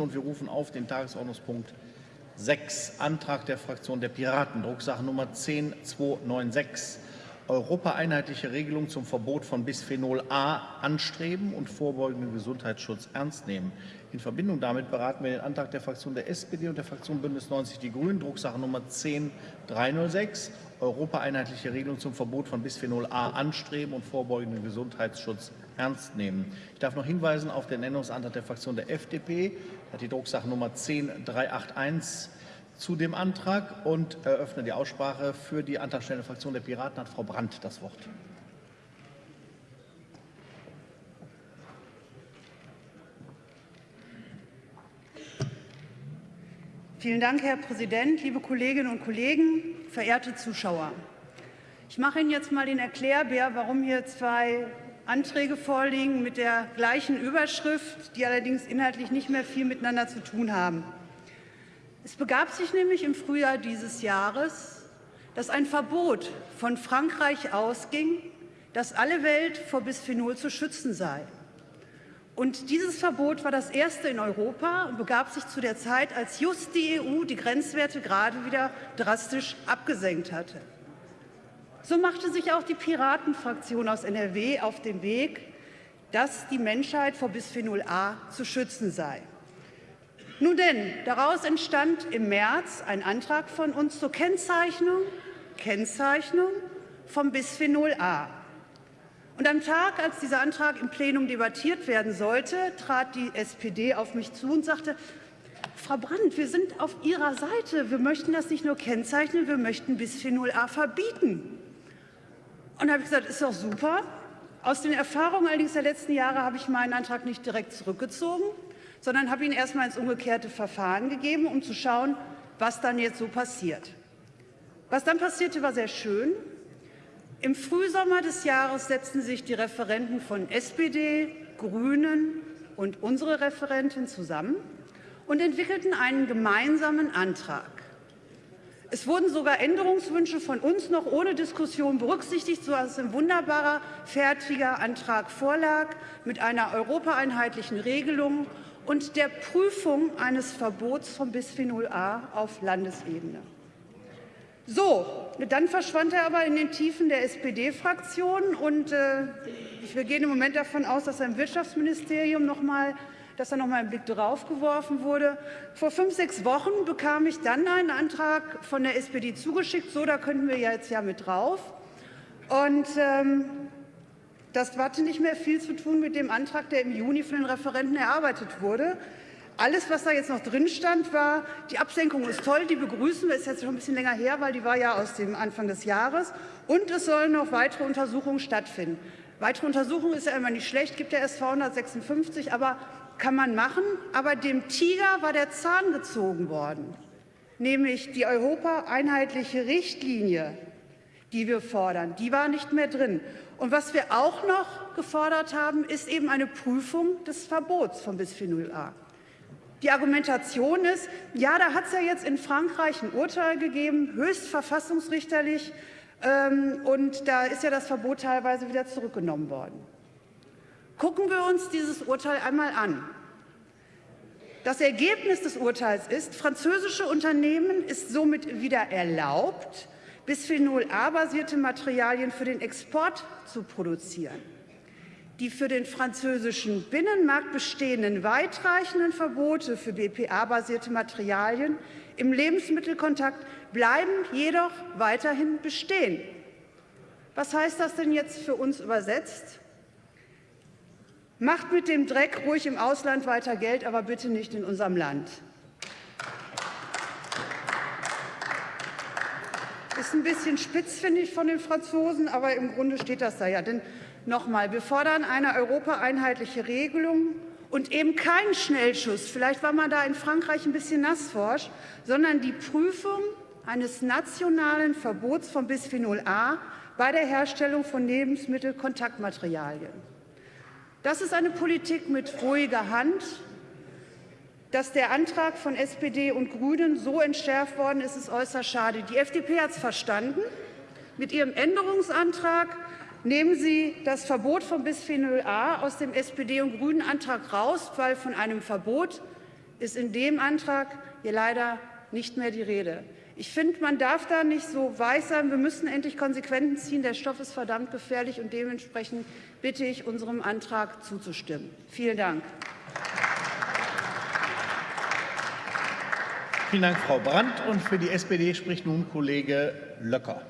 Und wir rufen auf den Tagesordnungspunkt 6, Antrag der Fraktion der Piraten, Drucksache Nummer 10296, Europa-einheitliche Regelung zum Verbot von Bisphenol A anstreben und vorbeugenden Gesundheitsschutz ernst nehmen. In Verbindung damit beraten wir den Antrag der Fraktion der SPD und der Fraktion Bündnis 90 Die Grünen, Drucksache Nummer 10306, Europa-einheitliche Regelung zum Verbot von Bisphenol A anstreben und vorbeugenden Gesundheitsschutz ernst nehmen. Ich darf noch hinweisen auf den Änderungsantrag der Fraktion der FDP, hat die Drucksache Nummer 10381 zu dem Antrag und eröffne die Aussprache. Für die antragstellende Fraktion der Piraten hat Frau Brandt das Wort. Vielen Dank, Herr Präsident, liebe Kolleginnen und Kollegen, verehrte Zuschauer. Ich mache Ihnen jetzt mal den Erklärbär, warum hier zwei Anträge vorliegen mit der gleichen Überschrift, die allerdings inhaltlich nicht mehr viel miteinander zu tun haben. Es begab sich nämlich im Frühjahr dieses Jahres, dass ein Verbot von Frankreich ausging, dass alle Welt vor Bisphenol zu schützen sei. Und dieses Verbot war das erste in Europa und begab sich zu der Zeit, als just die EU die Grenzwerte gerade wieder drastisch abgesenkt hatte. So machte sich auch die Piratenfraktion aus NRW auf den Weg, dass die Menschheit vor Bisphenol A zu schützen sei. Nun denn, daraus entstand im März ein Antrag von uns zur Kennzeichnung, Kennzeichnung vom Bisphenol A. Und am Tag, als dieser Antrag im Plenum debattiert werden sollte, trat die SPD auf mich zu und sagte, Frau Brandt, wir sind auf Ihrer Seite. Wir möchten das nicht nur kennzeichnen, wir möchten Bisphenol A verbieten. Und habe ich gesagt, ist doch super. Aus den Erfahrungen allerdings der letzten Jahre habe ich meinen Antrag nicht direkt zurückgezogen, sondern habe ihn erst mal ins umgekehrte Verfahren gegeben, um zu schauen, was dann jetzt so passiert. Was dann passierte, war sehr schön. Im Frühsommer des Jahres setzten sich die Referenten von SPD, Grünen und unsere Referentin zusammen und entwickelten einen gemeinsamen Antrag. Es wurden sogar Änderungswünsche von uns noch ohne Diskussion berücksichtigt, sodass ein wunderbarer, fertiger Antrag vorlag mit einer europaeinheitlichen Regelung und der Prüfung eines Verbots von Bisphenol A auf Landesebene. So, dann verschwand er aber in den Tiefen der SPD-Fraktion und äh, wir gehen im Moment davon aus, dass er im Wirtschaftsministerium noch mal dass da noch mal ein Blick drauf geworfen wurde. Vor fünf, sechs Wochen bekam ich dann einen Antrag von der SPD zugeschickt. So, da könnten wir jetzt ja mit drauf. Und ähm, das hatte nicht mehr viel zu tun mit dem Antrag, der im Juni von den Referenten erarbeitet wurde. Alles, was da jetzt noch drin stand, war, die Absenkung ist toll, die begrüßen wir, ist jetzt schon ein bisschen länger her, weil die war ja aus dem Anfang des Jahres. Und es sollen noch weitere Untersuchungen stattfinden. Weitere Untersuchungen ist ja immer nicht schlecht, gibt ja erst 256, aber kann man machen, aber dem Tiger war der Zahn gezogen worden, nämlich die europaeinheitliche Richtlinie, die wir fordern, die war nicht mehr drin. Und was wir auch noch gefordert haben, ist eben eine Prüfung des Verbots von Bisphenol A. Die Argumentation ist, ja, da hat es ja jetzt in Frankreich ein Urteil gegeben, höchst verfassungsrichterlich, und da ist ja das Verbot teilweise wieder zurückgenommen worden. Gucken wir uns dieses Urteil einmal an. Das Ergebnis des Urteils ist, französische Unternehmen ist somit wieder erlaubt, Bisphenol A-basierte Materialien für den Export zu produzieren. Die für den französischen Binnenmarkt bestehenden weitreichenden Verbote für BPA-basierte Materialien im Lebensmittelkontakt bleiben jedoch weiterhin bestehen. Was heißt das denn jetzt für uns übersetzt? Macht mit dem Dreck ruhig im Ausland weiter Geld, aber bitte nicht in unserem Land. Ist ein bisschen spitz, finde ich, von den Franzosen, aber im Grunde steht das da ja. Denn nochmal, wir fordern eine europaeinheitliche Regelung und eben keinen Schnellschuss. Vielleicht war man da in Frankreich ein bisschen nassforsch, sondern die Prüfung eines nationalen Verbots von Bisphenol A bei der Herstellung von Lebensmittelkontaktmaterialien. Das ist eine Politik mit ruhiger Hand. Dass der Antrag von SPD und Grünen so entschärft worden ist, ist äußerst schade. Die FDP hat es verstanden. Mit ihrem Änderungsantrag nehmen Sie das Verbot von Bisphenol A aus dem SPD- und Grünen-Antrag raus, weil von einem Verbot ist in dem Antrag hier leider nicht mehr die Rede. Ich finde, man darf da nicht so weiß sein. Wir müssen endlich Konsequenzen ziehen. Der Stoff ist verdammt gefährlich, und dementsprechend bitte ich, unserem Antrag zuzustimmen. Vielen Dank. Vielen Dank, Frau Brandt. Und für die SPD spricht nun Kollege Löcker.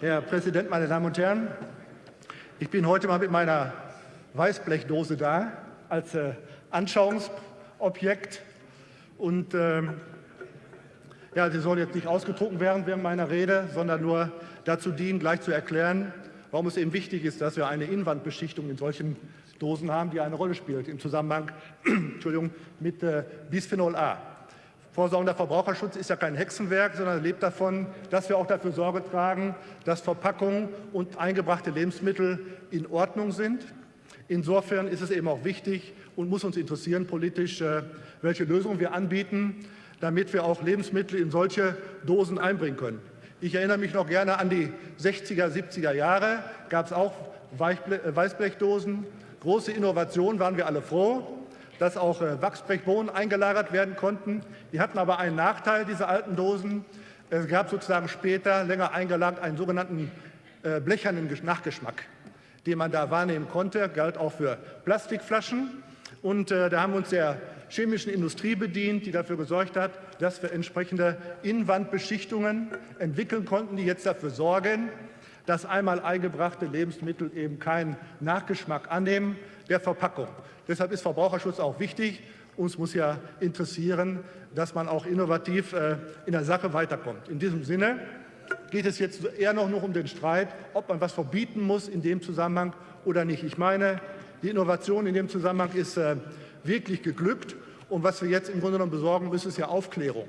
Herr Präsident, meine Damen und Herren! Ich bin heute mal mit meiner Weißblechdose da als äh, Anschauungsobjekt. Und ähm, ja, sie soll jetzt nicht ausgedruckt werden während meiner Rede, sondern nur dazu dienen, gleich zu erklären, warum es eben wichtig ist, dass wir eine Innenwandbeschichtung in solchen Dosen haben, die eine Rolle spielt im Zusammenhang Entschuldigung, mit äh, Bisphenol A. Vorsorgender Verbraucherschutz ist ja kein Hexenwerk, sondern lebt davon, dass wir auch dafür Sorge tragen, dass Verpackungen und eingebrachte Lebensmittel in Ordnung sind. Insofern ist es eben auch wichtig und muss uns interessieren politisch, äh, welche Lösungen wir anbieten, damit wir auch Lebensmittel in solche Dosen einbringen können. Ich erinnere mich noch gerne an die 60er, 70er Jahre, gab es auch äh, Weißblechdosen. Große Innovation, waren wir alle froh, dass auch äh, Wachsbrechbohnen eingelagert werden konnten. Die hatten aber einen Nachteil, diese alten Dosen. Es gab sozusagen später, länger eingelagert, einen sogenannten äh, blechernen Nachgeschmack, den man da wahrnehmen konnte, galt auch für Plastikflaschen. Und da haben uns der chemischen Industrie bedient, die dafür gesorgt hat, dass wir entsprechende Innenwandbeschichtungen entwickeln konnten, die jetzt dafür sorgen, dass einmal eingebrachte Lebensmittel eben keinen Nachgeschmack annehmen der Verpackung. Deshalb ist Verbraucherschutz auch wichtig. Uns muss ja interessieren, dass man auch innovativ äh, in der Sache weiterkommt. In diesem Sinne geht es jetzt eher noch um den Streit, ob man was verbieten muss in dem Zusammenhang oder nicht. Ich meine, die Innovation in dem Zusammenhang ist äh, wirklich geglückt. Und was wir jetzt im Grunde genommen besorgen müssen, ist ja Aufklärung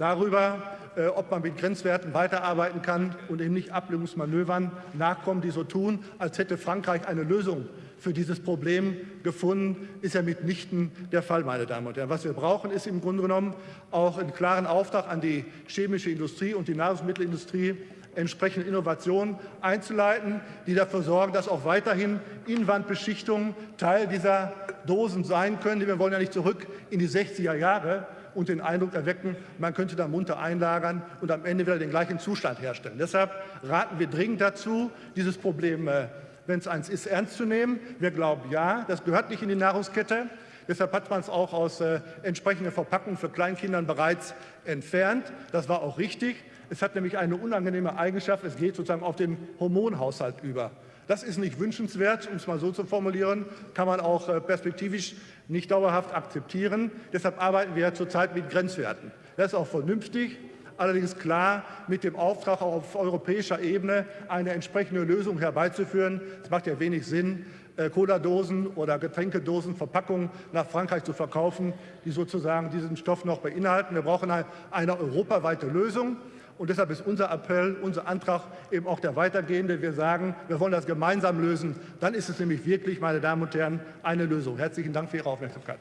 darüber, äh, ob man mit Grenzwerten weiterarbeiten kann und eben nicht Ablehnungsmanövern nachkommen, die so tun, als hätte Frankreich eine Lösung für dieses Problem gefunden, ist ja mitnichten der Fall, meine Damen und Herren. Was wir brauchen, ist im Grunde genommen auch einen klaren Auftrag an die chemische Industrie und die Nahrungsmittelindustrie, entsprechende Innovationen einzuleiten, die dafür sorgen, dass auch weiterhin Innenwandbeschichtungen Teil dieser Dosen sein können. Wir wollen ja nicht zurück in die 60er Jahre und den Eindruck erwecken, man könnte da munter einlagern und am Ende wieder den gleichen Zustand herstellen. Deshalb raten wir dringend dazu, dieses Problem, äh, wenn es eins ist, ernst zu nehmen. Wir glauben, ja, das gehört nicht in die Nahrungskette. Deshalb hat man es auch aus äh, entsprechenden Verpackungen für Kleinkindern bereits entfernt. Das war auch richtig. Es hat nämlich eine unangenehme Eigenschaft, es geht sozusagen auf den Hormonhaushalt über. Das ist nicht wünschenswert, um es mal so zu formulieren, kann man auch äh, perspektivisch nicht dauerhaft akzeptieren. Deshalb arbeiten wir zurzeit mit Grenzwerten. Das ist auch vernünftig, allerdings klar mit dem Auftrag auf europäischer Ebene eine entsprechende Lösung herbeizuführen. Es macht ja wenig Sinn, äh, Cola-Dosen oder Getränkedosen, Verpackungen nach Frankreich zu verkaufen, die sozusagen diesen Stoff noch beinhalten. Wir brauchen eine europaweite Lösung. Und deshalb ist unser Appell, unser Antrag eben auch der weitergehende. Wir sagen, wir wollen das gemeinsam lösen. Dann ist es nämlich wirklich, meine Damen und Herren, eine Lösung. Herzlichen Dank für Ihre Aufmerksamkeit.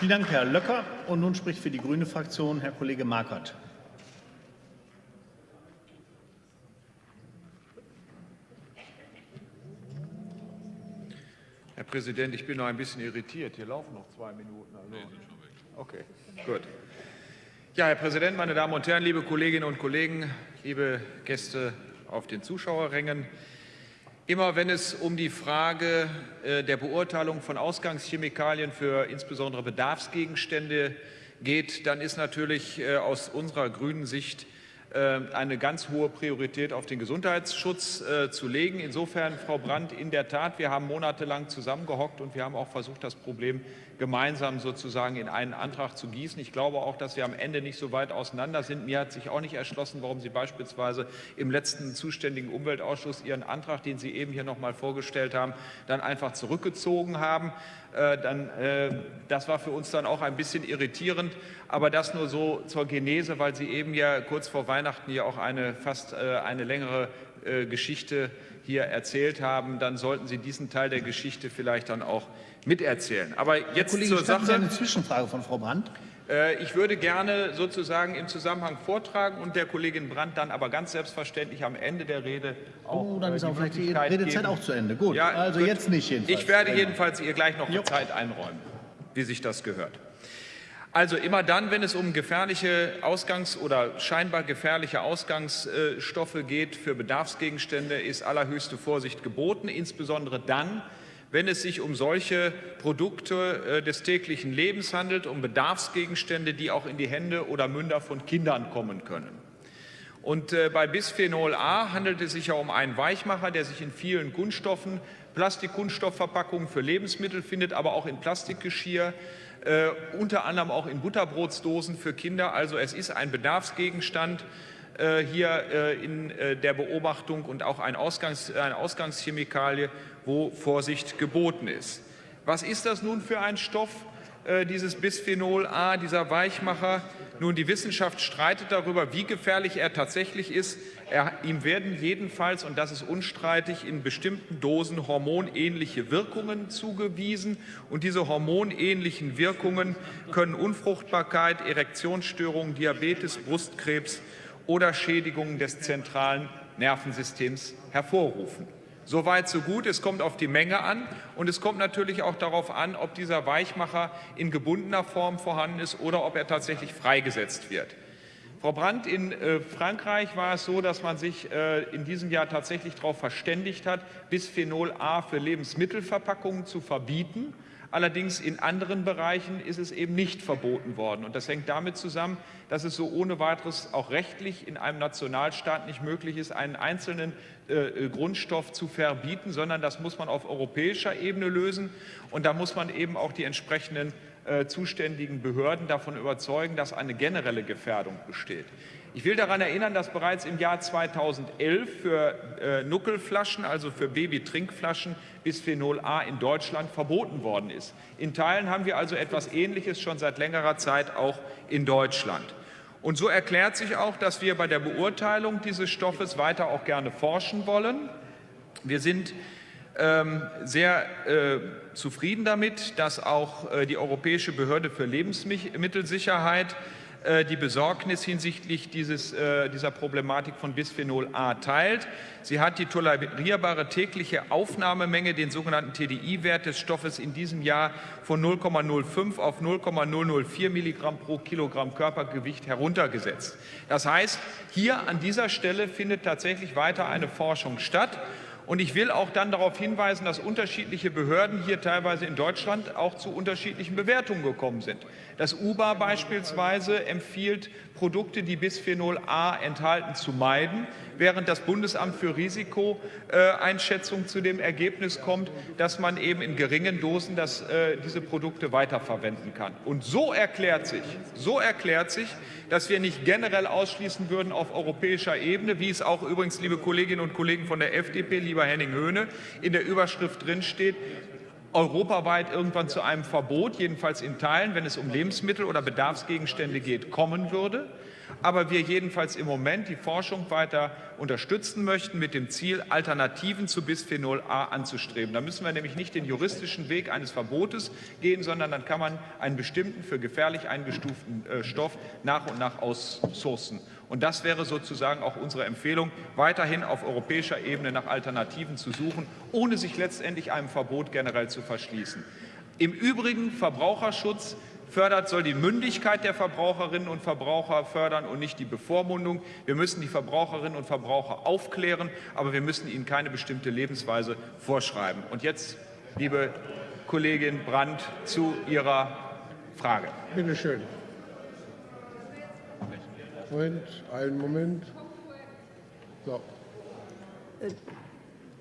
Vielen Dank, Herr Löcker. Und nun spricht für die Grüne Fraktion Herr Kollege Markert. Herr Präsident, ich bin noch ein bisschen irritiert. Hier laufen noch zwei Minuten. Also. Okay, gut. Ja, Herr Präsident, meine Damen und Herren, liebe Kolleginnen und Kollegen, liebe Gäste auf den Zuschauerrängen. Immer wenn es um die Frage äh, der Beurteilung von Ausgangschemikalien für insbesondere Bedarfsgegenstände geht, dann ist natürlich äh, aus unserer grünen Sicht äh, eine ganz hohe Priorität auf den Gesundheitsschutz zu legen. Insofern, Frau Brandt, in der Tat, wir haben monatelang zusammengehockt und wir haben auch versucht, das Problem gemeinsam sozusagen in einen Antrag zu gießen. Ich glaube auch, dass wir am Ende nicht so weit auseinander sind. Mir hat sich auch nicht erschlossen, warum Sie beispielsweise im letzten zuständigen Umweltausschuss Ihren Antrag, den Sie eben hier noch mal vorgestellt haben, dann einfach zurückgezogen haben. Äh, dann, äh, das war für uns dann auch ein bisschen irritierend, aber das nur so zur Genese, weil Sie eben ja kurz vor Weihnachten ja auch eine fast äh, eine längere Geschichte hier erzählt haben, dann sollten Sie diesen Teil der Geschichte vielleicht dann auch miterzählen. Aber jetzt Kollege, zur Sache. Sie eine Zwischenfrage von Frau Brandt? Äh, ich würde gerne sozusagen im Zusammenhang vortragen und der Kollegin Brandt dann aber ganz selbstverständlich am Ende der Rede auch Oh, dann äh, ist die auch vielleicht die Redezeit geben. auch zu Ende. Gut, Ja, also gut. jetzt nicht jedenfalls. Ich werde Genau. jedenfalls ihr gleich noch Jo. Zeit einräumen, wie sich das gehört. Also immer dann, wenn es um gefährliche Ausgangs- oder scheinbar gefährliche Ausgangsstoffe geht für Bedarfsgegenstände, ist allerhöchste Vorsicht geboten, insbesondere dann, wenn es sich um solche Produkte äh, des täglichen Lebens handelt, um Bedarfsgegenstände, die auch in die Hände oder Münder von Kindern kommen können. Und äh, bei Bisphenol A handelt es sich ja um einen Weichmacher, der sich in vielen Kunststoffen, Plastikkunststoffverpackungen für Lebensmittel findet, aber auch in Plastikgeschirr, äh, unter anderem auch in Butterbrotsdosen für Kinder. Also es ist ein Bedarfsgegenstand äh, hier äh, in äh, der Beobachtung und auch ein Ausgangs-, eine Ausgangschemikalie, wo Vorsicht geboten ist. Was ist das nun für ein Stoff? Äh, dieses Bisphenol A, dieser Weichmacher. Nun, die Wissenschaft streitet darüber, wie gefährlich er tatsächlich ist. Er, ihm werden jedenfalls, und das ist unstreitig, in bestimmten Dosen hormonähnliche Wirkungen zugewiesen. Und diese hormonähnlichen Wirkungen können Unfruchtbarkeit, Erektionsstörungen, Diabetes, Brustkrebs oder Schädigungen des zentralen Nervensystems hervorrufen. Soweit, so gut. Es kommt auf die Menge an und es kommt natürlich auch darauf an, ob dieser Weichmacher in gebundener Form vorhanden ist oder ob er tatsächlich freigesetzt wird. Frau Brandt, in äh, Frankreich war es so, dass man sich äh, in diesem Jahr tatsächlich darauf verständigt hat, Bisphenol A für Lebensmittelverpackungen zu verbieten. Allerdings in anderen Bereichen ist es eben nicht verboten worden. Und das hängt damit zusammen, dass es so ohne weiteres auch rechtlich in einem Nationalstaat nicht möglich ist, einen einzelnen äh, Grundstoff zu verbieten, sondern das muss man auf europäischer Ebene lösen. Und da muss man eben auch die entsprechenden äh, zuständigen Behörden davon überzeugen, dass eine generelle Gefährdung besteht. Ich will daran erinnern, dass bereits im Jahr 2011 für äh, Nuckelflaschen, also für Babytrinkflaschen, Bisphenol A in Deutschland verboten worden ist. In Teilen haben wir also etwas Ähnliches schon seit längerer Zeit auch in Deutschland. Und so erklärt sich auch, dass wir bei der Beurteilung dieses Stoffes weiter auch gerne forschen wollen. Wir sind ähm, sehr äh, zufrieden damit, dass auch äh, die Europäische Behörde für Lebensmittelsicherheit die Besorgnis hinsichtlich dieses, äh, dieser Problematik von Bisphenol A teilt. Sie hat die tolerierbare tägliche Aufnahmemenge, den sogenannten TDI-Wert des Stoffes in diesem Jahr von 0,05 auf 0,004 Milligramm pro Kilogramm Körpergewicht heruntergesetzt. Das heißt, hier an dieser Stelle findet tatsächlich weiter eine Forschung statt. Und ich will auch dann darauf hinweisen, dass unterschiedliche Behörden hier teilweise in Deutschland auch zu unterschiedlichen Bewertungen gekommen sind. Das UBA beispielsweise empfiehlt, Produkte, die Bisphenol A enthalten, zu meiden, während das Bundesamt für Risikoeinschätzung zu dem Ergebnis kommt, dass man eben in geringen Dosen das, äh, diese Produkte weiterverwenden kann. Und so erklärt sich, so erklärt sich, dass wir nicht generell ausschließen würden auf europäischer Ebene, wie es auch übrigens, liebe Kolleginnen und Kollegen von der FDP, lieber Henning Höhne, in der Überschrift drinsteht, europaweit irgendwann zu einem Verbot, jedenfalls in Teilen, wenn es um Lebensmittel oder Bedarfsgegenstände geht, kommen würde. Aber wir jedenfalls im Moment die Forschung weiter unterstützen möchten, mit dem Ziel, Alternativen zu Bisphenol A anzustreben. Da müssen wir nämlich nicht den juristischen Weg eines Verbotes gehen, sondern dann kann man einen bestimmten für gefährlich eingestuften äh, Stoff nach und nach aussourcen. Und das wäre sozusagen auch unsere Empfehlung, weiterhin auf europäischer Ebene nach Alternativen zu suchen, ohne sich letztendlich einem Verbot generell zu verschließen. Im Übrigen Verbraucherschutz fördert, soll die Mündigkeit der Verbraucherinnen und Verbraucher fördern und nicht die Bevormundung. Wir müssen die Verbraucherinnen und Verbraucher aufklären, aber wir müssen ihnen keine bestimmte Lebensweise vorschreiben. Und jetzt, liebe Kollegin Brandt, zu Ihrer Frage. Bitte schön. Moment, einen Moment. So.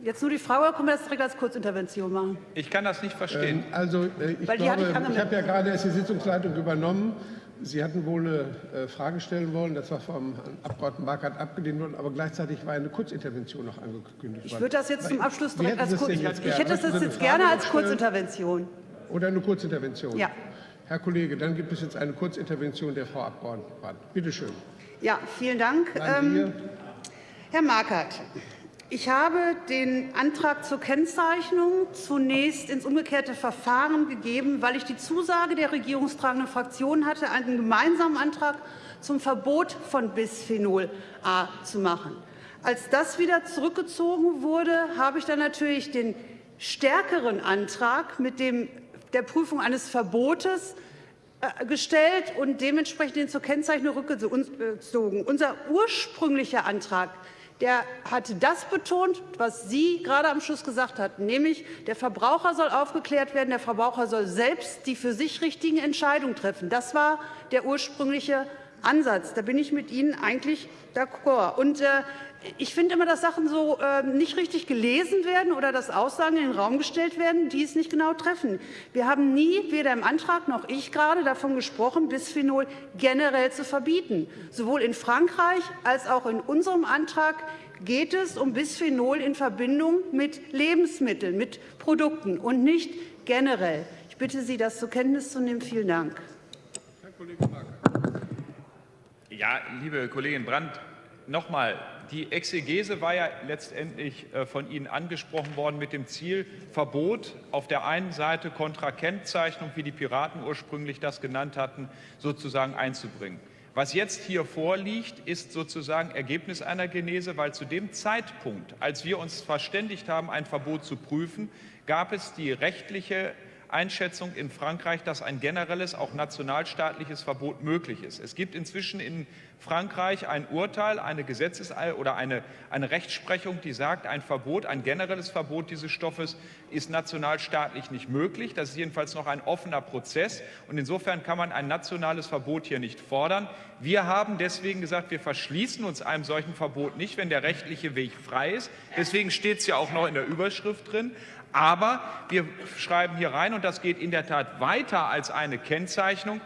Jetzt nur die Frage, oder können wir das direkt als Kurzintervention machen? Ich kann das nicht verstehen. Ähm, also äh, ich Weil glaube, ich ich habe ja gerade erst die Sitzungsleitung übernommen. Sie hatten wohl eine äh, Frage stellen wollen, das war vom Abgeordneten Markert abgelehnt worden, aber gleichzeitig war eine Kurzintervention noch angekündigt Ich worden. würde das jetzt zum Abschluss direkt als Sie es Kur denn jetzt Ich hätte das jetzt eine gerne als? Kurzintervention. Oder eine Kurzintervention? Ja. Herr Kollege, dann gibt es jetzt eine Kurzintervention der Frau Abgeordneten Brandt. Bitte schön. Ja, vielen Dank. Ähm, Herr Markert, Ich habe den Antrag zur Kennzeichnung zunächst ins umgekehrte Verfahren gegeben, weil ich die Zusage der regierungstragenden Fraktion hatte, einen gemeinsamen Antrag zum Verbot von Bisphenol A zu machen. Als das wieder zurückgezogen wurde, habe ich dann natürlich den stärkeren Antrag mit dem, der Prüfung eines Verbotes gestellt und dementsprechend den zur Kennzeichnung rückgezogen. Unser ursprünglicher Antrag der hatte das betont, was Sie gerade am Schluss gesagt hatten, nämlich der Verbraucher soll aufgeklärt werden, der Verbraucher soll selbst die für sich richtigen Entscheidungen treffen. Das war der ursprüngliche Ansatz. Da bin ich mit Ihnen eigentlich d'accord. Und äh, ich finde immer, dass Sachen so äh, nicht richtig gelesen werden oder dass Aussagen in den Raum gestellt werden, die es nicht genau treffen. Wir haben nie, weder im Antrag noch ich gerade, davon gesprochen, Bisphenol generell zu verbieten. Sowohl in Frankreich als auch in unserem Antrag geht es um Bisphenol in Verbindung mit Lebensmitteln, mit Produkten und nicht generell. Ich bitte Sie, das zur Kenntnis zu nehmen. Vielen Dank. Herr Kollege Ja, liebe Kollegin Brandt, noch mal, die Exegese war ja letztendlich äh, von Ihnen angesprochen worden mit dem Ziel, Verbot auf der einen Seite kontra Kennzeichnung, wie die Piraten ursprünglich das genannt hatten, sozusagen einzubringen. Was jetzt hier vorliegt, ist sozusagen Ergebnis einer Genese, weil zu dem Zeitpunkt, als wir uns verständigt haben, ein Verbot zu prüfen, gab es die rechtliche Einschätzung in Frankreich, dass ein generelles, auch nationalstaatliches Verbot möglich ist. Es gibt inzwischen in Frankreich ein Urteil, eine Gesetzes- oder eine, eine Rechtsprechung, die sagt, ein Verbot, ein generelles Verbot dieses Stoffes ist nationalstaatlich nicht möglich. Das ist jedenfalls noch ein offener Prozess. Und insofern kann man ein nationales Verbot hier nicht fordern. Wir haben deswegen gesagt, wir verschließen uns einem solchen Verbot nicht, wenn der rechtliche Weg frei ist. Deswegen steht es ja auch noch in der Überschrift drin. Aber wir schreiben hier rein, und das geht in der Tat weiter als eine Kennzeichnung,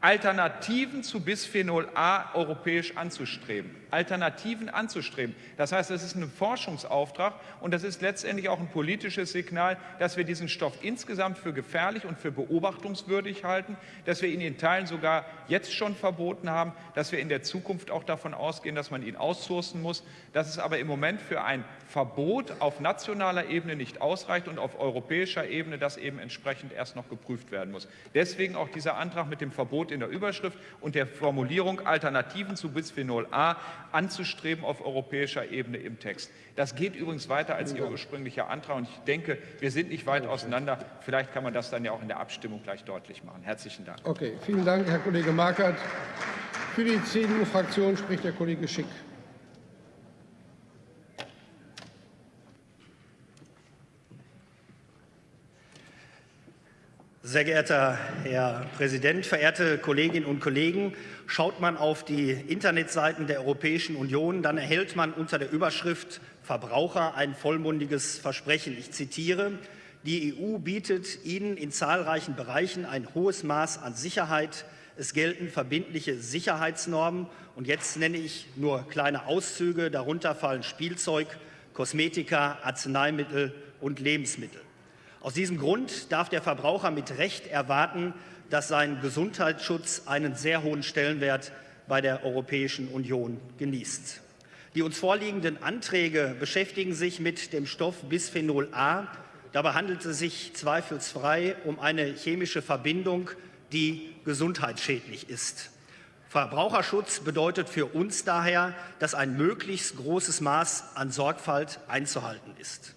Alternativen zu Bisphenol A europäisch anzustreben. Alternativen anzustreben. Das heißt, es ist ein Forschungsauftrag und das ist letztendlich auch ein politisches Signal, dass wir diesen Stoff insgesamt für gefährlich und für beobachtungswürdig halten, dass wir ihn in Teilen sogar jetzt schon verboten haben, dass wir in der Zukunft auch davon ausgehen, dass man ihn aussourcen muss, dass es aber im Moment für ein Verbot auf nationaler Ebene nicht ausreicht und auf europäischer Ebene das eben entsprechend erst noch geprüft werden muss. Deswegen auch dieser Antrag mit dem Verbot in der Überschrift und der Formulierung Alternativen zu Bisphenol A anzustreben auf europäischer Ebene im Text. Das geht übrigens weiter als Ihr ursprünglicher Antrag und ich denke, wir sind nicht weit auseinander. Vielleicht kann man das dann ja auch in der Abstimmung gleich deutlich machen. Herzlichen Dank. Okay, vielen Dank, Herr Kollege Markert. Für die CDU-Fraktion spricht der Kollege Schick. Sehr geehrter Herr Präsident, verehrte Kolleginnen und Kollegen! Schaut man auf die Internetseiten der Europäischen Union, dann erhält man unter der Überschrift Verbraucher ein vollmundiges Versprechen. Ich zitiere, die EU bietet Ihnen in zahlreichen Bereichen ein hohes Maß an Sicherheit. Es gelten verbindliche Sicherheitsnormen. Und jetzt nenne ich nur kleine Auszüge. Darunter fallen Spielzeug, Kosmetika, Arzneimittel und Lebensmittel. Aus diesem Grund darf der Verbraucher mit Recht erwarten, dass sein Gesundheitsschutz einen sehr hohen Stellenwert bei der Europäischen Union genießt. Die uns vorliegenden Anträge beschäftigen sich mit dem Stoff Bisphenol A. Dabei handelt es sich zweifelsfrei um eine chemische Verbindung, die gesundheitsschädlich ist. Verbraucherschutz bedeutet für uns daher, dass ein möglichst großes Maß an Sorgfalt einzuhalten ist.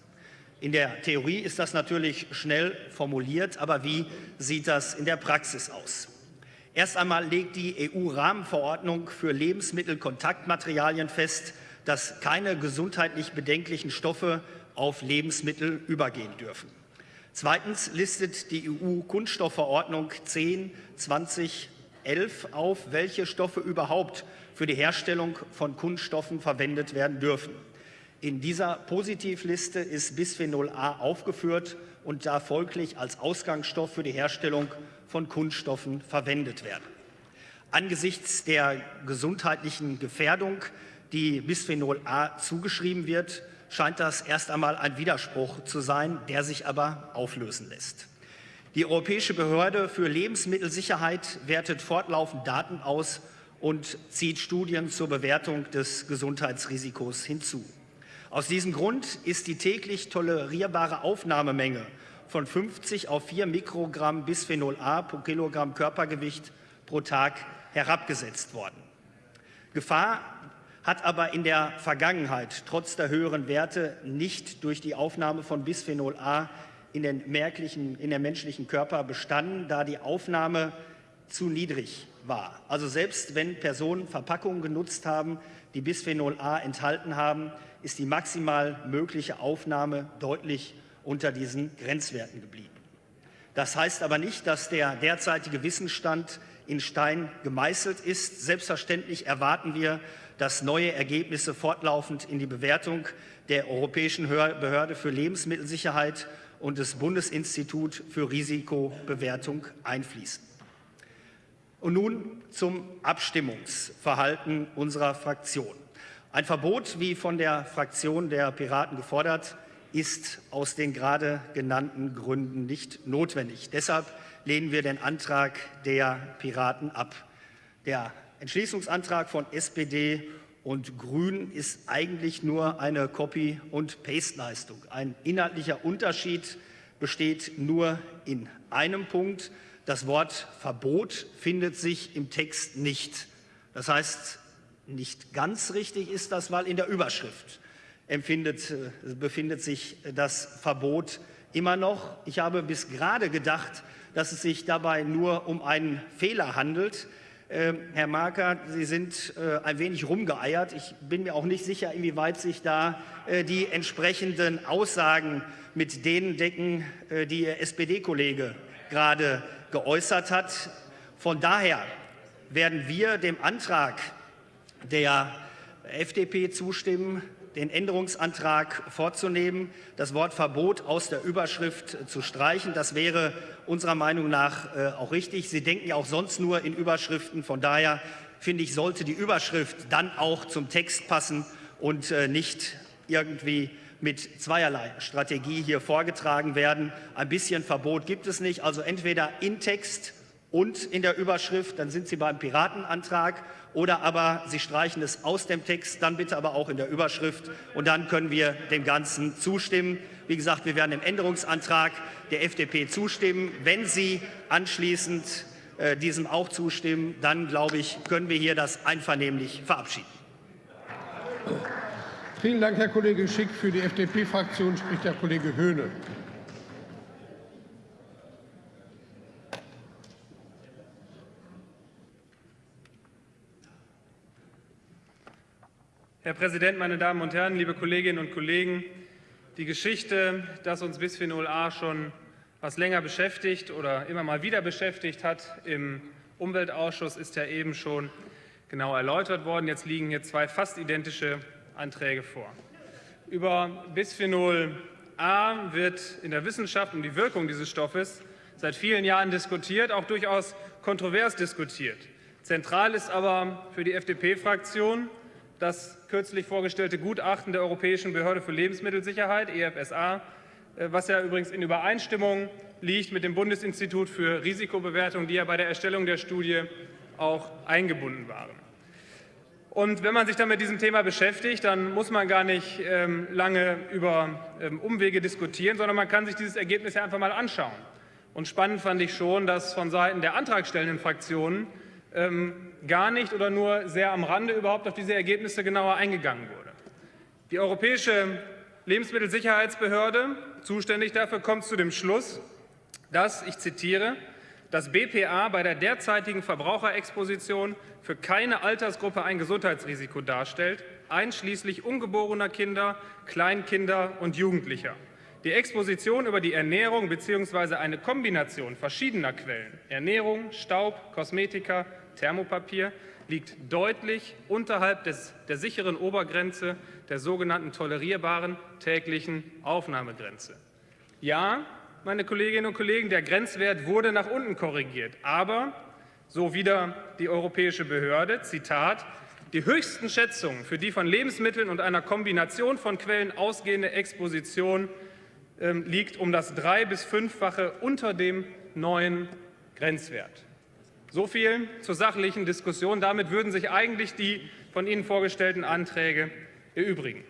In der Theorie ist das natürlich schnell formuliert, aber wie sieht das in der Praxis aus? Erst einmal legt die EU-Rahmenverordnung für Lebensmittelkontaktmaterialien fest, dass keine gesundheitlich bedenklichen Stoffe auf Lebensmittel übergehen dürfen. Zweitens listet die EU-Kunststoffverordnung 10 2011 auf, welche Stoffe überhaupt für die Herstellung von Kunststoffen verwendet werden dürfen. In dieser Positivliste ist Bisphenol A aufgeführt und darf folglich als Ausgangsstoff für die Herstellung von Kunststoffen verwendet werden. Angesichts der gesundheitlichen Gefährdung, die Bisphenol A zugeschrieben wird, scheint das erst einmal ein Widerspruch zu sein, der sich aber auflösen lässt. Die Europäische Behörde für Lebensmittelsicherheit wertet fortlaufend Daten aus und zieht Studien zur Bewertung des Gesundheitsrisikos hinzu. Aus diesem Grund ist die täglich tolerierbare Aufnahmemenge von 50 auf 4 Mikrogramm Bisphenol A pro Kilogramm Körpergewicht pro Tag herabgesetzt worden. Gefahr hat aber in der Vergangenheit trotz der höheren Werte nicht durch die Aufnahme von Bisphenol A in den, in den menschlichen Körper bestanden, da die Aufnahme zu niedrig war. Also selbst wenn Personen Verpackungen genutzt haben, die Bisphenol A enthalten haben, ist die maximal mögliche Aufnahme deutlich unter diesen Grenzwerten geblieben. Das heißt aber nicht, dass der derzeitige Wissensstand in Stein gemeißelt ist. Selbstverständlich erwarten wir, dass neue Ergebnisse fortlaufend in die Bewertung der Europäischen Behörde für Lebensmittelsicherheit und des Bundesinstitut für Risikobewertung einfließen. Und nun zum Abstimmungsverhalten unserer Fraktion. Ein Verbot, wie von der Fraktion der Piraten gefordert, ist aus den gerade genannten Gründen nicht notwendig. Deshalb lehnen wir den Antrag der Piraten ab. Der Entschließungsantrag von SPD und Grünen ist eigentlich nur eine Copy- und Paste-Leistung. Ein inhaltlicher Unterschied besteht nur in einem Punkt. Das Wort Verbot findet sich im Text nicht. Das heißt, nicht ganz richtig ist das, weil in der Überschrift empfindet, äh, befindet sich das Verbot immer noch. Ich habe bis gerade gedacht, dass es sich dabei nur um einen Fehler handelt. Äh, Herr Marker, Sie sind äh, ein wenig rumgeeiert. Ich bin mir auch nicht sicher, inwieweit sich da äh, die entsprechenden Aussagen mit denen decken, äh, die Ihr SPD-Kollege gerade geäußert hat. Von daher werden wir dem Antrag der FDP zustimmen, den Änderungsantrag vorzunehmen, das Wort Verbot aus der Überschrift zu streichen. Das wäre unserer Meinung nach äh, auch richtig. Sie denken ja auch sonst nur in Überschriften. Von daher finde ich, sollte die Überschrift dann auch zum Text passen und äh, nicht irgendwie mit zweierlei Strategie hier vorgetragen werden. Ein bisschen Verbot gibt es nicht, also entweder in Text und in der Überschrift, dann sind Sie beim Piratenantrag, oder aber Sie streichen es aus dem Text, dann bitte aber auch in der Überschrift und dann können wir dem Ganzen zustimmen. Wie gesagt, wir werden dem Änderungsantrag der FDP zustimmen. Wenn Sie anschließend äh, diesem auch zustimmen, dann glaube ich, können wir hier das einvernehmlich verabschieden. Vielen Dank, Herr Kollege Schick. Für die FDP-Fraktion spricht der Kollege Höhne. Herr Präsident, meine Damen und Herren, liebe Kolleginnen und Kollegen! Die Geschichte, dass uns Bisphenol A schon was länger beschäftigt oder immer mal wieder beschäftigt hat im Umweltausschuss, ist ja eben schon genau erläutert worden. Jetzt liegen hier zwei fast identische Anträge vor. Über Bisphenol A wird in der Wissenschaft um die Wirkung dieses Stoffes seit vielen Jahren diskutiert, auch durchaus kontrovers diskutiert. Zentral ist aber für die FDP-Fraktion das kürzlich vorgestellte Gutachten der Europäischen Behörde für Lebensmittelsicherheit, EFSA, äh, was ja übrigens in Übereinstimmung liegt mit dem Bundesinstitut für Risikobewertung, die ja bei der Erstellung der Studie auch eingebunden waren. Und wenn man sich dann mit diesem Thema beschäftigt, dann muss man gar nicht ähm, lange über ähm, Umwege diskutieren, sondern man kann sich dieses Ergebnis ja einfach mal anschauen. Und spannend fand ich schon, dass von Seiten der antragstellenden Fraktionen ähm, gar nicht oder nur sehr am Rande überhaupt auf diese Ergebnisse genauer eingegangen wurde. Die Europäische Lebensmittelsicherheitsbehörde, zuständig dafür, kommt zu dem Schluss, dass, ich zitiere, dass BPA bei der derzeitigen Verbraucherexposition für keine Altersgruppe ein Gesundheitsrisiko darstellt, einschließlich ungeborener Kinder, Kleinkinder und Jugendlicher. Die Exposition über die Ernährung bzw. eine Kombination verschiedener Quellen Ernährung, Staub, Kosmetika, Thermopapier liegt deutlich unterhalb des, der sicheren Obergrenze der sogenannten tolerierbaren täglichen Aufnahmegrenze. Ja, meine Kolleginnen und Kollegen, der Grenzwert wurde nach unten korrigiert. Aber, so wieder die europäische Behörde, Zitat, die höchsten Schätzungen für die von Lebensmitteln und einer Kombination von Quellen ausgehende Exposition äh, liegt um das drei- bis fünffache unter dem neuen Grenzwert. So viel zur sachlichen Diskussion. Damit würden sich eigentlich die von Ihnen vorgestellten Anträge erübrigen.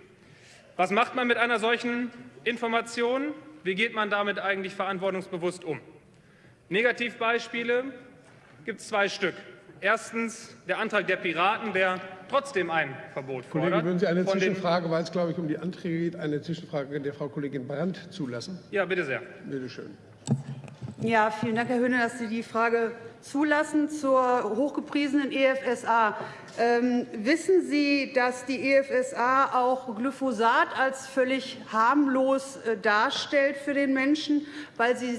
Was macht man mit einer solchen Information? Wie geht man damit eigentlich verantwortungsbewusst um? Negativbeispiele gibt es zwei Stück. Erstens der Antrag der Piraten, der trotzdem ein Verbot fordert. Kollege, würden Sie eine Zwischenfrage, weil es, glaube ich, um die Anträge geht, eine Zwischenfrage der Frau Kollegin Brandt zulassen? Ja, bitte sehr. Bitte schön. Ja, vielen Dank, Herr Höhne, dass Sie die Frage zulassen zur hochgepriesenen EFSA. Ähm, wissen Sie, dass die EFSA auch Glyphosat als völlig harmlos äh, darstellt für den Menschen, weil sie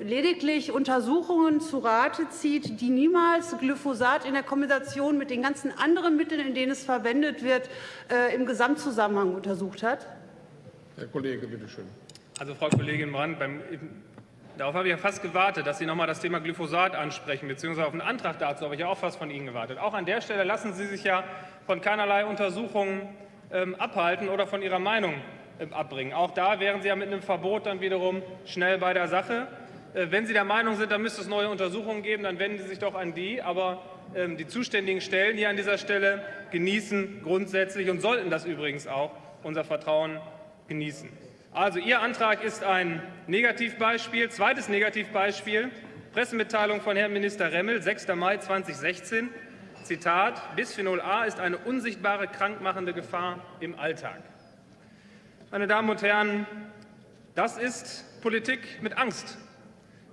lediglich Untersuchungen zu Rate zieht, die niemals Glyphosat in der Kombination mit den ganzen anderen Mitteln, in denen es verwendet wird, äh, im Gesamtzusammenhang untersucht hat? Herr Kollege, bitte schön. Also, Frau Kollegin Brandt, beim Darauf habe ich ja fast gewartet, dass Sie noch mal das Thema Glyphosat ansprechen, beziehungsweise auf einen Antrag dazu habe ich ja auch fast von Ihnen gewartet. Auch an der Stelle lassen Sie sich ja von keinerlei Untersuchungen ähm, abhalten oder von Ihrer Meinung ähm, abbringen. Auch da wären Sie ja mit einem Verbot dann wiederum schnell bei der Sache. Äh, wenn Sie der Meinung sind, da müsste es neue Untersuchungen geben, dann wenden Sie sich doch an die. Aber ähm, die zuständigen Stellen hier an dieser Stelle genießen grundsätzlich und sollten das übrigens auch unser Vertrauen genießen. Also Ihr Antrag ist ein Negativbeispiel. Zweites Negativbeispiel, Pressemitteilung von Herrn Minister Remmel, 6. Mai 2016. Zitat, Bisphenol A ist eine unsichtbare krankmachende Gefahr im Alltag. Meine Damen und Herren, das ist Politik mit Angst.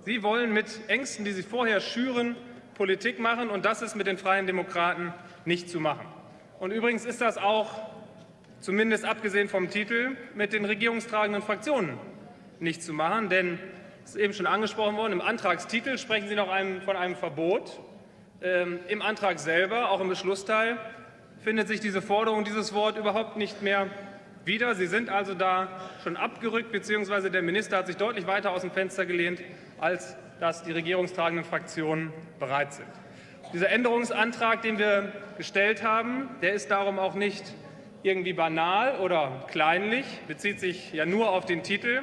Sie wollen mit Ängsten, die Sie vorher schüren, Politik machen, und das ist mit den Freien Demokraten nicht zu machen. Und übrigens ist das auch zumindest abgesehen vom Titel, mit den regierungstragenden Fraktionen nicht zu machen. Denn, es ist eben schon angesprochen worden, im Antragstitel sprechen Sie noch von einem Verbot. Ähm, Im Antrag selber, auch im Beschlussteil, findet sich diese Forderung, dieses Wort überhaupt nicht mehr wieder. Sie sind also da schon abgerückt, beziehungsweise der Minister hat sich deutlich weiter aus dem Fenster gelehnt, als das die regierungstragenden Fraktionen bereit sind. Dieser Änderungsantrag, den wir gestellt haben, der ist darum auch nicht irgendwie banal oder kleinlich, bezieht sich ja nur auf den Titel.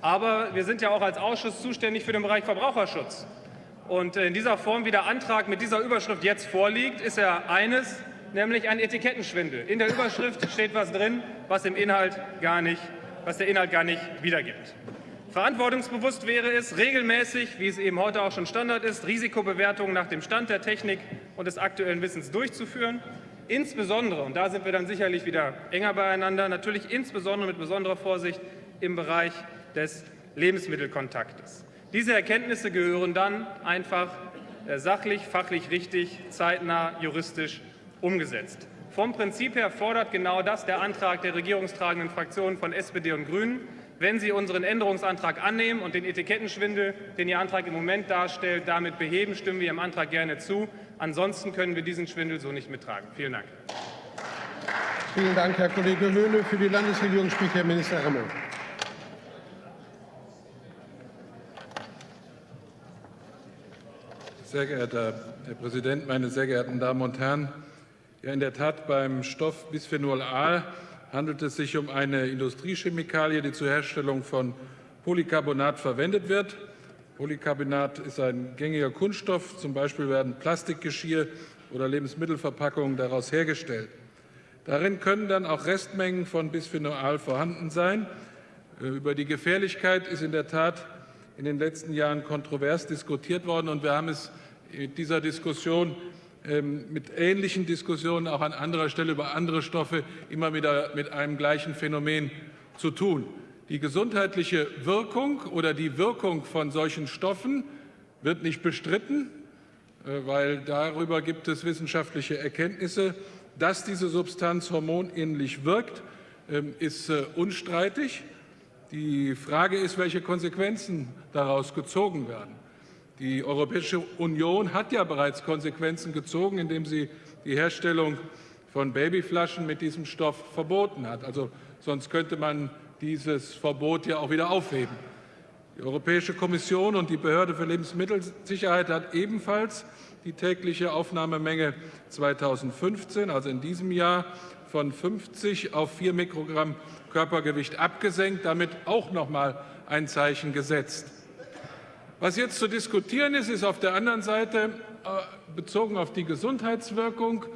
Aber wir sind ja auch als Ausschuss zuständig für den Bereich Verbraucherschutz. Und in dieser Form, wie der Antrag mit dieser Überschrift jetzt vorliegt, ist er eines, nämlich ein Etikettenschwindel. In der Überschrift steht was drin, was, im Inhalt gar nicht, was der Inhalt gar nicht wiedergibt. Verantwortungsbewusst wäre es, regelmäßig, wie es eben heute auch schon Standard ist, Risikobewertungen nach dem Stand der Technik und des aktuellen Wissens durchzuführen Insbesondere, und da sind wir dann sicherlich wieder enger beieinander, natürlich insbesondere mit besonderer Vorsicht im Bereich des Lebensmittelkontaktes. Diese Erkenntnisse gehören dann einfach äh, sachlich, fachlich richtig, zeitnah, juristisch umgesetzt. Vom Prinzip her fordert genau das der Antrag der regierungstragenden Fraktionen von SPD und Grünen. Wenn Sie unseren Änderungsantrag annehmen und den Etikettenschwindel, den Ihr Antrag im Moment darstellt, damit beheben, stimmen wir Ihrem Antrag gerne zu. Ansonsten können wir diesen Schwindel so nicht mittragen. Vielen Dank. Vielen Dank, Herr Kollege Höhne. Für die Landesregierung spricht Herr Minister Remmel. Sehr geehrter Herr Präsident, meine sehr geehrten Damen und Herren! Ja, in der Tat, beim Stoff Bisphenol A handelt es sich um eine Industriechemikalie, die zur Herstellung von Polycarbonat verwendet wird. Polycarbonat ist ein gängiger Kunststoff. Zum Beispiel werden Plastikgeschirr oder Lebensmittelverpackungen daraus hergestellt. Darin können dann auch Restmengen von Bisphenol vorhanden sein. Äh, über die Gefährlichkeit ist in der Tat in den letzten Jahren kontrovers diskutiert worden. Und wir haben es mit dieser Diskussion ähm, mit ähnlichen Diskussionen auch an anderer Stelle über andere Stoffe immer wieder mit einem gleichen Phänomen zu tun. Die gesundheitliche Wirkung oder die Wirkung von solchen Stoffen wird nicht bestritten, äh, weil darüber gibt es wissenschaftliche Erkenntnisse. Dass diese Substanz hormonähnlich wirkt, ähm, ist äh, unstreitig. Die Frage ist, welche Konsequenzen daraus gezogen werden. Die Europäische Union hat ja bereits Konsequenzen gezogen, indem sie die Herstellung von Babyflaschen mit diesem Stoff verboten hat. Also sonst könnte man dieses Verbot ja auch wieder aufheben. Die Europäische Kommission und die Behörde für Lebensmittelsicherheit hat ebenfalls die tägliche Aufnahmemenge 2015, also in diesem Jahr, von 50 auf 4 Mikrogramm Körpergewicht abgesenkt, damit auch noch mal ein Zeichen gesetzt. Was jetzt zu diskutieren ist, ist auf der anderen Seite äh, bezogen auf die Gesundheitswirkung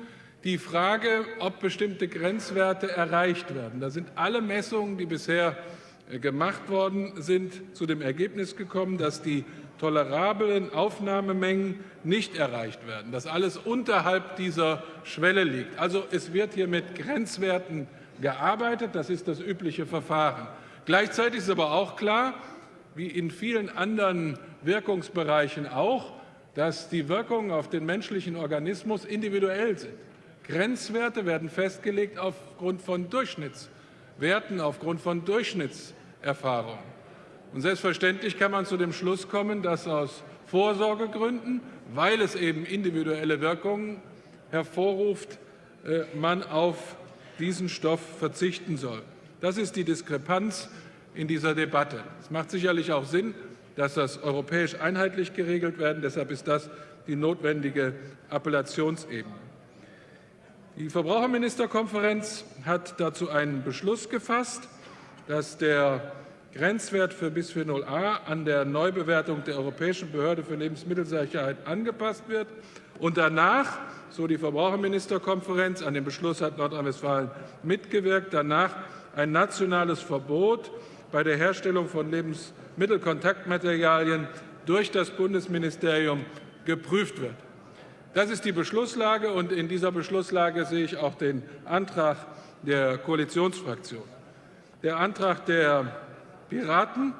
die Frage, ob bestimmte Grenzwerte erreicht werden. Da sind alle Messungen, die bisher äh, gemacht worden sind, zu dem Ergebnis gekommen, dass die tolerablen Aufnahmemengen nicht erreicht werden, dass alles unterhalb dieser Schwelle liegt. Also es wird hier mit Grenzwerten gearbeitet, das ist das übliche Verfahren. Gleichzeitig ist aber auch klar, wie in vielen anderen Wirkungsbereichen auch, dass die Wirkungen auf den menschlichen Organismus individuell sind. Grenzwerte werden festgelegt aufgrund von Durchschnittswerten, aufgrund von Durchschnittserfahrungen. Und selbstverständlich kann man zu dem Schluss kommen, dass aus Vorsorgegründen, weil es eben individuelle Wirkungen hervorruft, äh, man auf diesen Stoff verzichten soll. Das ist die Diskrepanz in dieser Debatte. Es macht sicherlich auch Sinn, dass das europäisch einheitlich geregelt werden. Deshalb ist das die notwendige Appellationsebene. Die Verbraucherministerkonferenz hat dazu einen Beschluss gefasst, dass der Grenzwert für Bisphenol A an der Neubewertung der Europäischen Behörde für Lebensmittelsicherheit angepasst wird und danach, so die Verbraucherministerkonferenz, an dem Beschluss hat Nordrhein-Westfalen mitgewirkt, danach ein nationales Verbot bei der Herstellung von Lebensmittelkontaktmaterialien durch das Bundesministerium geprüft wird. Das ist die Beschlusslage, und in dieser Beschlusslage sehe ich auch den Antrag der Koalitionsfraktion. Der Antrag der Piraten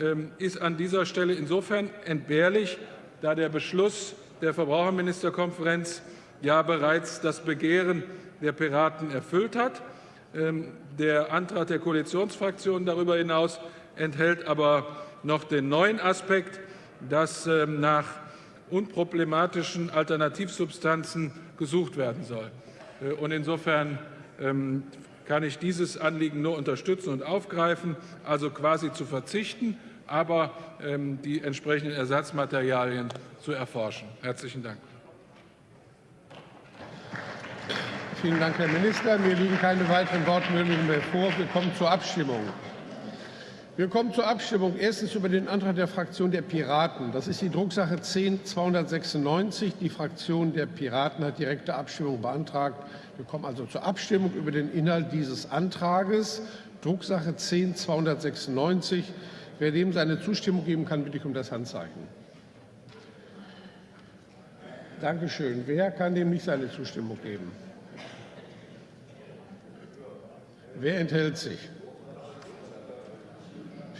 ähm, ist an dieser Stelle insofern entbehrlich, da der Beschluss der Verbraucherministerkonferenz ja bereits das Begehren der Piraten erfüllt hat. Ähm, der Antrag der Koalitionsfraktionen darüber hinaus enthält aber noch den neuen Aspekt, dass ähm, unproblematischen Alternativsubstanzen gesucht werden soll. Äh, und insofern ähm, kann ich dieses Anliegen nur unterstützen und aufgreifen, also quasi zu verzichten, aber ähm, die entsprechenden Ersatzmaterialien zu erforschen. Herzlichen Dank. Vielen Dank, Herr Minister. Mir liegen keine weiteren Wortmeldungen mehr vor. Wir kommen zur Abstimmung. Wir kommen zur Abstimmung. Erstens über den Antrag der Fraktion der Piraten. Das ist die Drucksache 10 296. Die Fraktion der Piraten hat direkte Abstimmung beantragt. Wir kommen also zur Abstimmung über den Inhalt dieses Antrages. Drucksache 10 296. Wer dem seine Zustimmung geben kann, bitte ich um das Handzeichen. Dankeschön. Wer kann dem nicht seine Zustimmung geben? Wer enthält sich?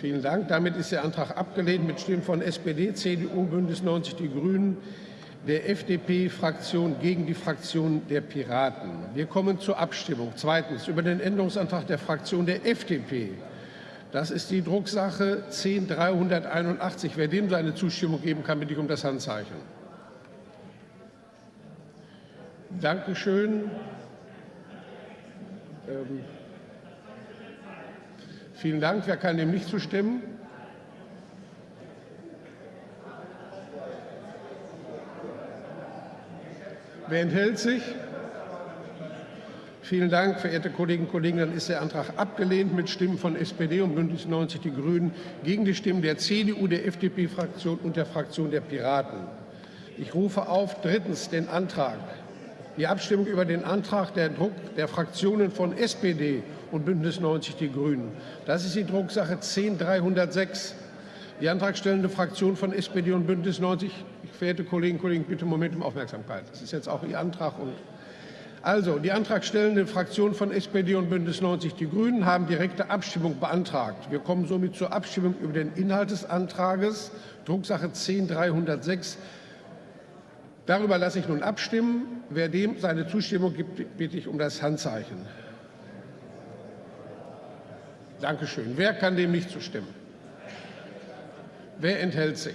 Vielen Dank. Damit ist der Antrag abgelehnt mit Stimmen von SPD, CDU, Bündnis 90 Die Grünen, der FDP-Fraktion gegen die Fraktion der Piraten. Wir kommen zur Abstimmung. Zweitens über den Änderungsantrag der Fraktion der FDP. Das ist die Drucksache 10381. Wer dem seine Zustimmung geben kann, bitte ich um das Handzeichen. Dankeschön. Ähm Vielen Dank. Wer kann dem nicht zustimmen? Wer enthält sich? Vielen Dank, verehrte Kolleginnen und Kollegen. Dann ist der Antrag abgelehnt mit Stimmen von SPD und Bündnis 90 Die Grünen gegen die Stimmen der CDU, der FDP-Fraktion und der Fraktion der Piraten. Ich rufe auf drittens den Antrag die Abstimmung über den Antrag der, Druck der Fraktionen von SPD und Bündnis 90 Die Grünen. Das ist die Drucksache 10306. Die antragstellende Fraktion von SPD und Bündnis 90, verehrte Kolleginnen und Kollegen, bitte Moment um Aufmerksamkeit. Das ist jetzt auch Ihr Antrag. Und also, die antragstellende Fraktion von SPD und Bündnis 90 Die Grünen haben direkte Abstimmung beantragt. Wir kommen somit zur Abstimmung über den Inhalt des Antrages, Drucksache 10306. Darüber lasse ich nun abstimmen. Wer dem seine Zustimmung gibt, bitte ich um das Handzeichen. Dankeschön. Wer kann dem nicht zustimmen? Wer enthält sich?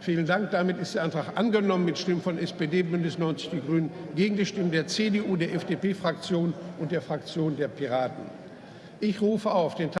Vielen Dank. Damit ist der Antrag angenommen mit Stimmen von SPD, Bündnis 90 Die Grünen gegen die Stimmen der CDU, der FDP-Fraktion und der Fraktion der Piraten. Ich rufe auf den